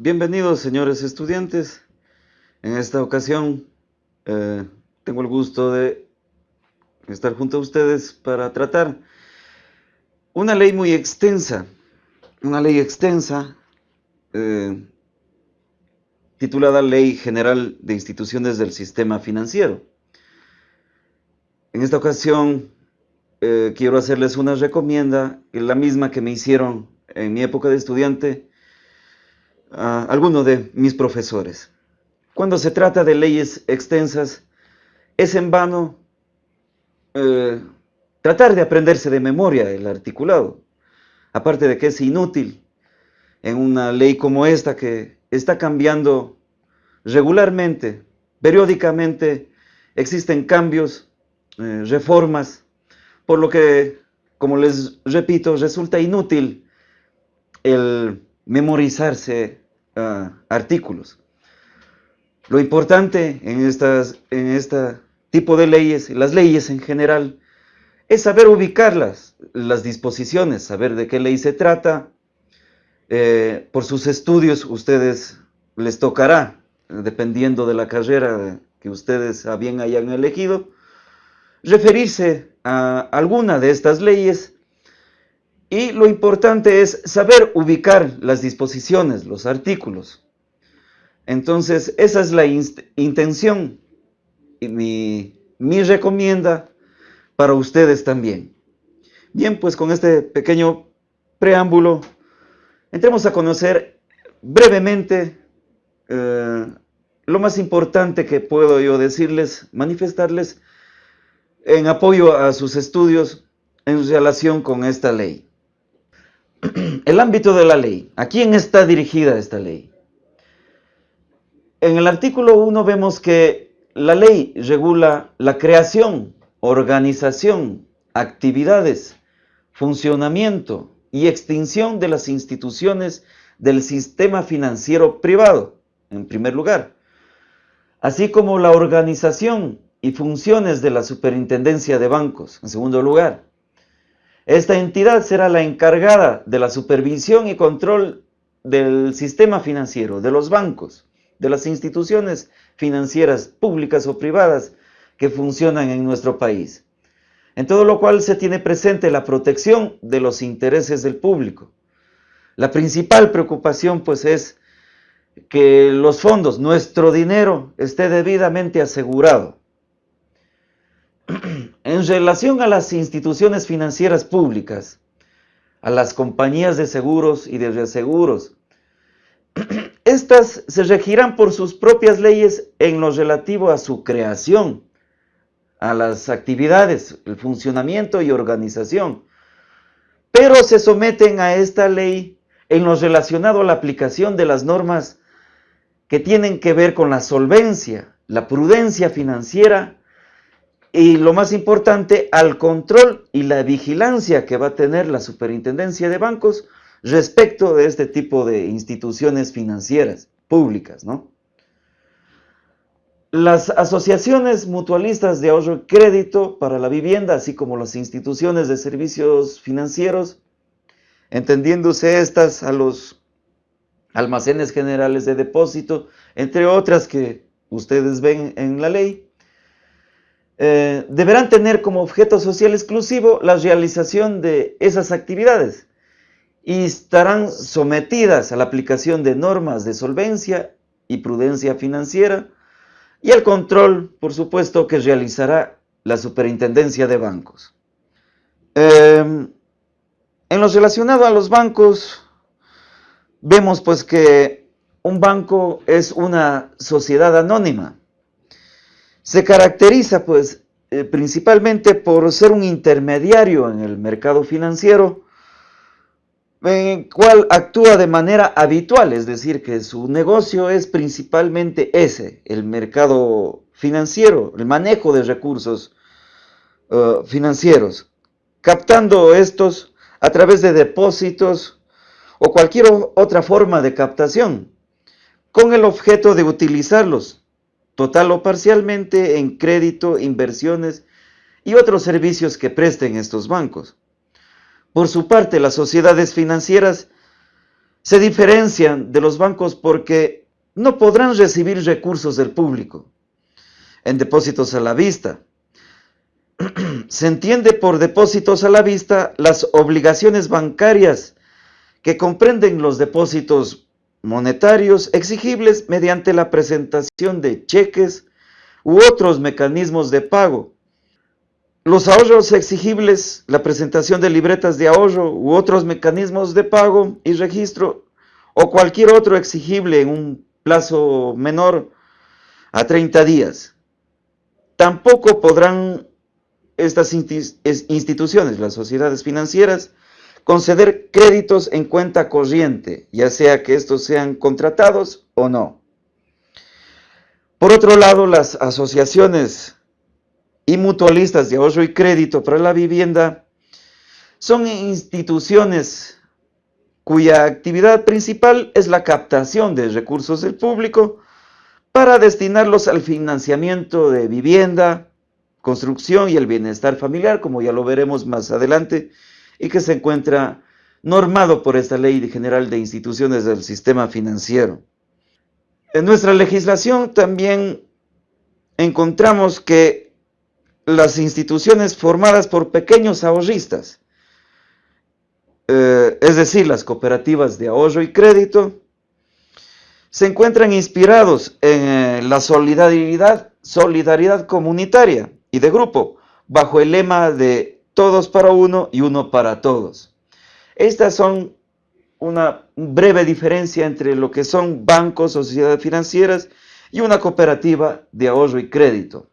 Bienvenidos, señores estudiantes. En esta ocasión eh, tengo el gusto de estar junto a ustedes para tratar una ley muy extensa, una ley extensa eh, titulada Ley General de Instituciones del Sistema Financiero. En esta ocasión eh, quiero hacerles una recomienda, la misma que me hicieron en mi época de estudiante a algunos de mis profesores. Cuando se trata de leyes extensas, es en vano eh, tratar de aprenderse de memoria el articulado, aparte de que es inútil en una ley como esta que está cambiando regularmente, periódicamente, existen cambios, eh, reformas, por lo que, como les repito, resulta inútil el memorizarse uh, artículos. Lo importante en, estas, en este tipo de leyes, las leyes en general, es saber ubicarlas, las disposiciones, saber de qué ley se trata. Eh, por sus estudios ustedes les tocará, dependiendo de la carrera que ustedes bien hayan elegido, referirse a alguna de estas leyes y lo importante es saber ubicar las disposiciones, los artículos. Entonces, esa es la intención y mi, mi recomienda para ustedes también. Bien, pues con este pequeño preámbulo, entremos a conocer brevemente eh, lo más importante que puedo yo decirles, manifestarles en apoyo a sus estudios en relación con esta ley. El ámbito de la ley. ¿A quién está dirigida esta ley? En el artículo 1 vemos que la ley regula la creación, organización, actividades, funcionamiento y extinción de las instituciones del sistema financiero privado, en primer lugar, así como la organización y funciones de la superintendencia de bancos, en segundo lugar, esta entidad será la encargada de la supervisión y control del sistema financiero, de los bancos, de las instituciones financieras públicas o privadas que funcionan en nuestro país. En todo lo cual se tiene presente la protección de los intereses del público. La principal preocupación pues es que los fondos, nuestro dinero, esté debidamente asegurado en relación a las instituciones financieras públicas, a las compañías de seguros y de reaseguros, estas se regirán por sus propias leyes en lo relativo a su creación, a las actividades, el funcionamiento y organización, pero se someten a esta ley en lo relacionado a la aplicación de las normas que tienen que ver con la solvencia, la prudencia financiera y lo más importante, al control y la vigilancia que va a tener la superintendencia de bancos respecto de este tipo de instituciones financieras públicas, ¿no? Las asociaciones mutualistas de ahorro y crédito para la vivienda, así como las instituciones de servicios financieros, entendiéndose estas a los almacenes generales de depósito, entre otras que ustedes ven en la ley, eh, deberán tener como objeto social exclusivo la realización de esas actividades y estarán sometidas a la aplicación de normas de solvencia y prudencia financiera y al control, por supuesto, que realizará la superintendencia de bancos. Em, en lo relacionado a los bancos, vemos pues que un banco es una sociedad anónima se caracteriza pues eh, principalmente por ser un intermediario en el mercado financiero, en el cual actúa de manera habitual, es decir, que su negocio es principalmente ese, el mercado financiero, el manejo de recursos eh, financieros, captando estos a través de depósitos o cualquier otra forma de captación, con el objeto de utilizarlos total o parcialmente en crédito, inversiones y otros servicios que presten estos bancos. Por su parte, las sociedades financieras se diferencian de los bancos porque no podrán recibir recursos del público en depósitos a la vista. Se entiende por depósitos a la vista las obligaciones bancarias que comprenden los depósitos monetarios exigibles mediante la presentación de cheques u otros mecanismos de pago. Los ahorros exigibles, la presentación de libretas de ahorro u otros mecanismos de pago y registro o cualquier otro exigible en un plazo menor a 30 días. Tampoco podrán estas instituciones, las sociedades financieras, conceder créditos en cuenta corriente, ya sea que estos sean contratados o no. Por otro lado, las asociaciones y mutualistas de ahorro y crédito para la vivienda son instituciones cuya actividad principal es la captación de recursos del público para destinarlos al financiamiento de vivienda, construcción y el bienestar familiar, como ya lo veremos más adelante, y que se encuentra normado por esta Ley General de Instituciones del Sistema Financiero. En nuestra legislación también encontramos que las instituciones formadas por pequeños ahorristas, eh, es decir, las cooperativas de ahorro y crédito, se encuentran inspirados en eh, la solidaridad, solidaridad comunitaria y de grupo, bajo el lema de todos para uno y uno para todos. Estas son una breve diferencia entre lo que son bancos o sociedades financieras y una cooperativa de ahorro y crédito.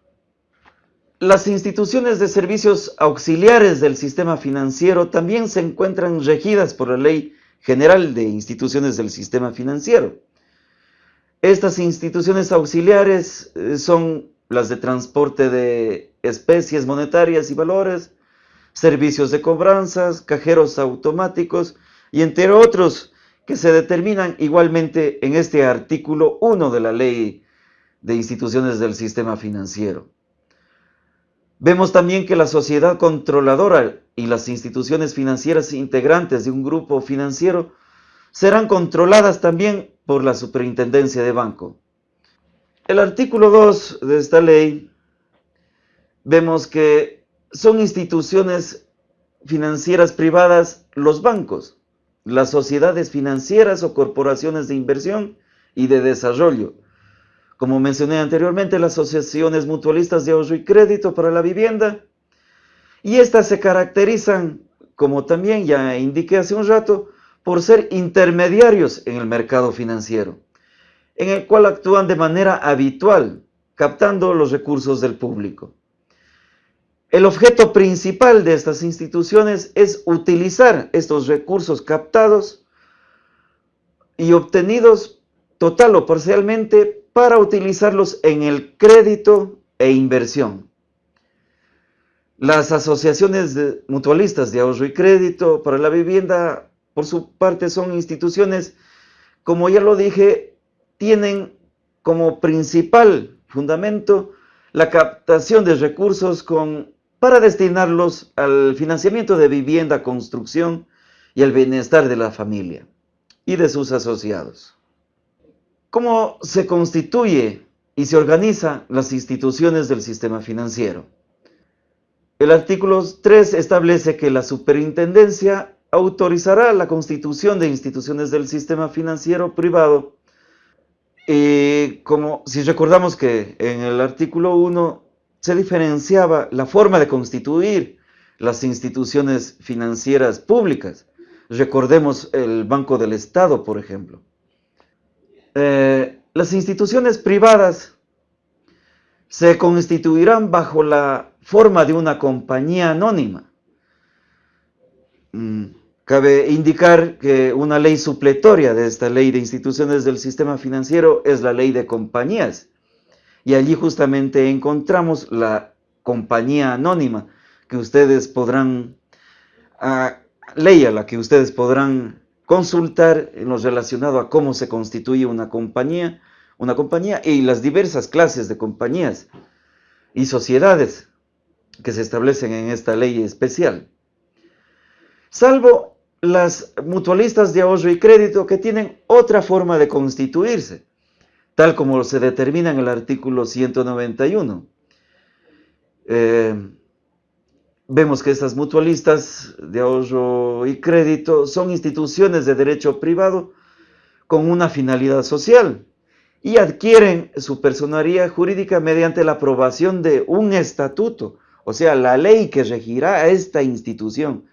Las instituciones de servicios auxiliares del sistema financiero también se encuentran regidas por la Ley General de Instituciones del Sistema Financiero. Estas instituciones auxiliares eh, son las de transporte de especies monetarias y valores, servicios de cobranzas, cajeros automáticos y entre otros que se determinan igualmente en este artículo 1 de la Ley de Instituciones del Sistema Financiero. Vemos también que la sociedad controladora y las instituciones financieras integrantes de un grupo financiero serán controladas también por la Superintendencia de Banco. El artículo 2 de esta ley vemos que son instituciones financieras privadas los bancos, las sociedades financieras o corporaciones de inversión y de desarrollo. Como mencioné anteriormente, las asociaciones mutualistas de ahorro y crédito para la vivienda. Y estas se caracterizan, como también ya indiqué hace un rato, por ser intermediarios en el mercado financiero, en el cual actúan de manera habitual, captando los recursos del público. El objeto principal de estas instituciones es utilizar estos recursos captados y obtenidos total o parcialmente para utilizarlos en el crédito e inversión. Las asociaciones mutualistas de ahorro y crédito para la vivienda, por su parte, son instituciones, como ya lo dije, tienen como principal fundamento la captación de recursos con para destinarlos al financiamiento de vivienda, construcción y el bienestar de la familia y de sus asociados. ¿Cómo se constituye y se organizan las instituciones del sistema financiero? El artículo 3 establece que la superintendencia autorizará la constitución de instituciones del sistema financiero privado y como si recordamos que en el artículo 1 se diferenciaba la forma de constituir las instituciones financieras públicas. Recordemos el Banco del Estado, por ejemplo. Eh, las instituciones privadas se constituirán bajo la forma de una compañía anónima. Mm, cabe indicar que una ley supletoria de esta ley de instituciones del sistema financiero es la ley de compañías, y allí justamente encontramos la compañía anónima que ustedes podrán, uh, ley a la que ustedes podrán consultar en lo relacionado a cómo se constituye una compañía, una compañía y las diversas clases de compañías y sociedades que se establecen en esta ley especial. Salvo las mutualistas de ahorro y crédito que tienen otra forma de constituirse, tal como se determina en el artículo 191. Eh, vemos que estas mutualistas de ahorro y crédito son instituciones de derecho privado con una finalidad social y adquieren su personalidad jurídica mediante la aprobación de un estatuto, o sea, la ley que regirá a esta institución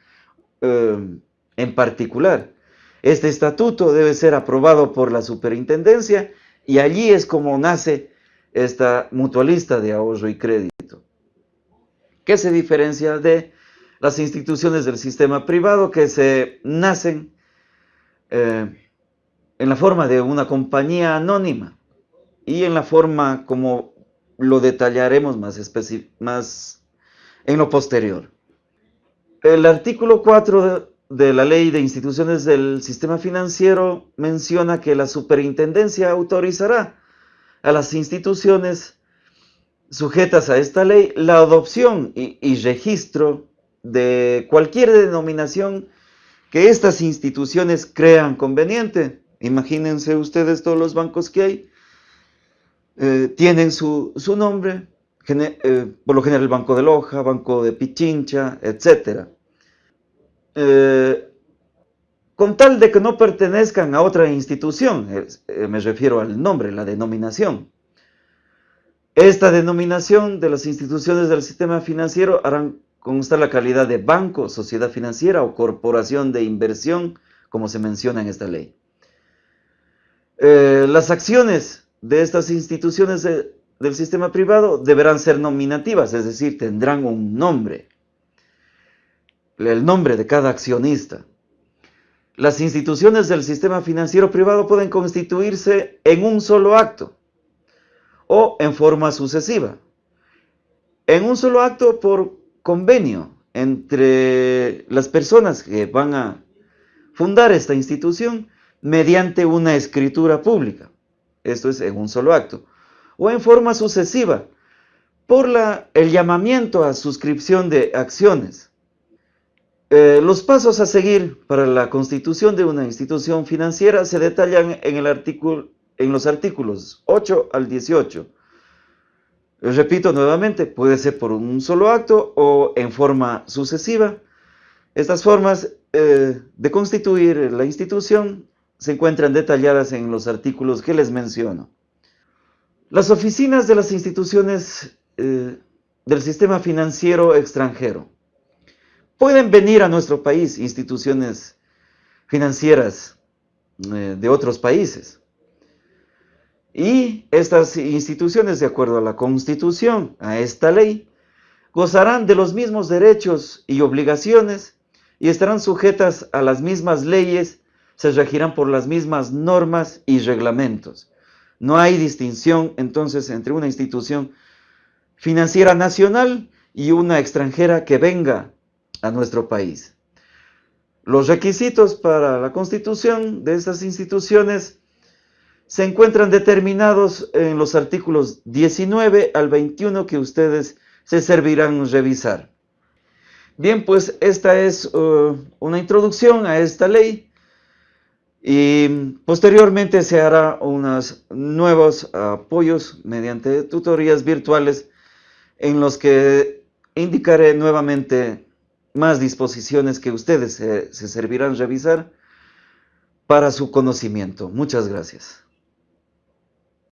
eh, en particular. Este estatuto debe ser aprobado por la superintendencia y allí es como nace esta mutualista de ahorro y crédito. ¿Qué se diferencia de las instituciones del sistema privado que se nacen eh, en la forma de una compañía anónima y en la forma como lo detallaremos más, en lo posterior. El artículo 4 de, la Ley de Instituciones del Sistema Financiero menciona que la superintendencia autorizará a las instituciones sujetas a esta ley la adopción y, registro de cualquier denominación que estas instituciones crean conveniente Imagínense ustedes todos los bancos que hay. Eh, tienen su, nombre, eh, por lo general el Banco de Loja, Banco de Pichincha, etc. Eh, con tal de que no pertenezcan a otra institución, me refiero al nombre, la denominación. Esta denominación de las instituciones del sistema financiero harán constar la calidad de banco, sociedad financiera o corporación de inversión, como se menciona en esta ley. Eh, las acciones de estas instituciones del sistema privado deberán ser nominativas, es decir, tendrán un nombre, el nombre de cada accionista. Las instituciones del sistema financiero privado pueden constituirse en un solo acto o en forma sucesiva. En un solo acto por convenio entre las personas que van a fundar esta institución mediante una escritura pública, esto es en un solo acto, o en forma sucesiva, por el llamamiento a suscripción de acciones. Eh, los pasos a seguir para la constitución de una institución financiera se detallan en, los artículos 8 al 18. Repito nuevamente, puede ser por un solo acto o en forma sucesiva. Estas formas eh, de constituir la institución se encuentran detalladas en los artículos que les menciono. Las oficinas de las instituciones eh, del sistema financiero extranjero. Pueden venir a nuestro país instituciones financieras eh, de otros países. Y estas instituciones, de acuerdo a la Constitución, a esta ley, gozarán de los mismos derechos y obligaciones y estarán sujetas a las mismas leyes se regirán por las mismas normas y reglamentos. No hay distinción entonces entre una institución financiera nacional y una extranjera que venga a nuestro país. Los requisitos para la constitución de estas instituciones se encuentran determinados en los artículos 19 al 21 que ustedes se servirán revisar. Bien, pues esta es uh, una introducción a esta ley y posteriormente se hará unos nuevos apoyos mediante tutorías virtuales en los que indicaré nuevamente más disposiciones que ustedes se, se servirán revisar para su conocimiento. Muchas gracias.